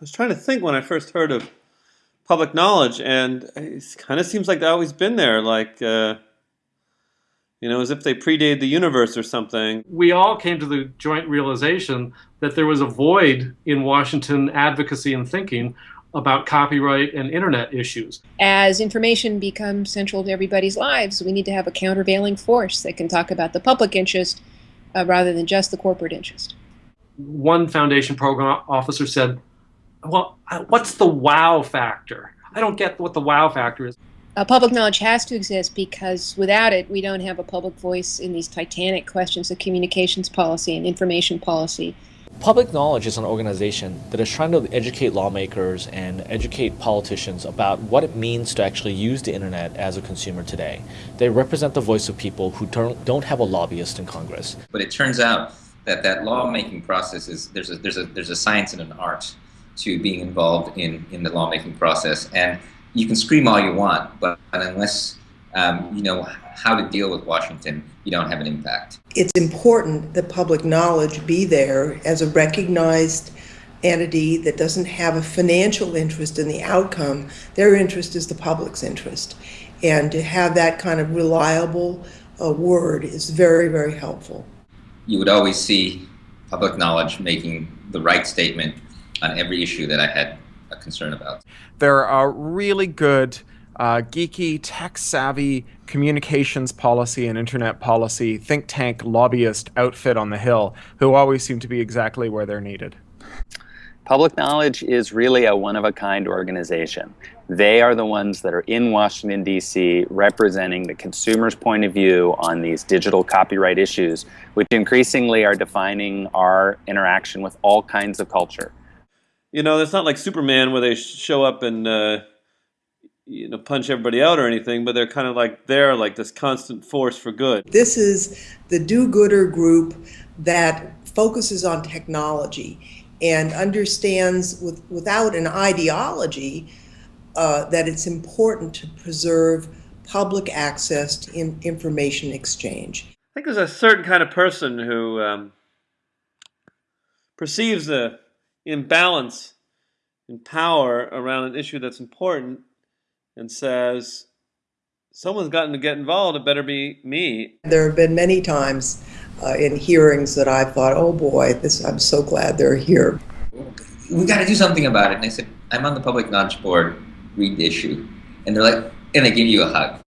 was trying to think when I first heard of public knowledge, and it kind of seems like they've always been there, like, uh, you know, as if they predated the universe or something. We all came to the joint realization that there was a void in Washington advocacy and thinking about copyright and internet issues. As information becomes central to everybody's lives, we need to have a countervailing force that can talk about the public interest uh, rather than just the corporate interest. One foundation program officer said, well, what's the wow factor? I don't get what the wow factor is. Uh, public knowledge has to exist because without it, we don't have a public voice in these titanic questions of communications policy and information policy. Public Knowledge is an organization that is trying to educate lawmakers and educate politicians about what it means to actually use the internet as a consumer today. They represent the voice of people who don't, don't have a lobbyist in Congress. But it turns out that that lawmaking process is there's a, there's a, there's a science and an art to being involved in, in the lawmaking process. And you can scream all you want, but unless um, you know how to deal with Washington, you don't have an impact. It's important that public knowledge be there as a recognized entity that doesn't have a financial interest in the outcome. Their interest is the public's interest. And to have that kind of reliable uh, word is very, very helpful. You would always see public knowledge making the right statement on every issue that I had a concern about. There are really good uh, geeky, tech-savvy communications policy and internet policy think tank lobbyist outfit on the Hill who always seem to be exactly where they're needed. Public Knowledge is really a one-of-a-kind organization. They are the ones that are in Washington, D.C. representing the consumer's point of view on these digital copyright issues, which increasingly are defining our interaction with all kinds of culture. You know, it's not like Superman where they show up and uh, you know punch everybody out or anything, but they're kind of like they're like this constant force for good. This is the do-gooder group that focuses on technology and understands with, without an ideology uh, that it's important to preserve public access to in information exchange. I think there's a certain kind of person who um, perceives the imbalance in power around an issue that's important and says, someone's gotten to get involved, it better be me. There have been many times uh, in hearings that I've thought, oh boy, this, I'm so glad they're here. We got to do something about it. And I said, I'm on the public knowledge board, read the issue. And they're like, and they give you a hug.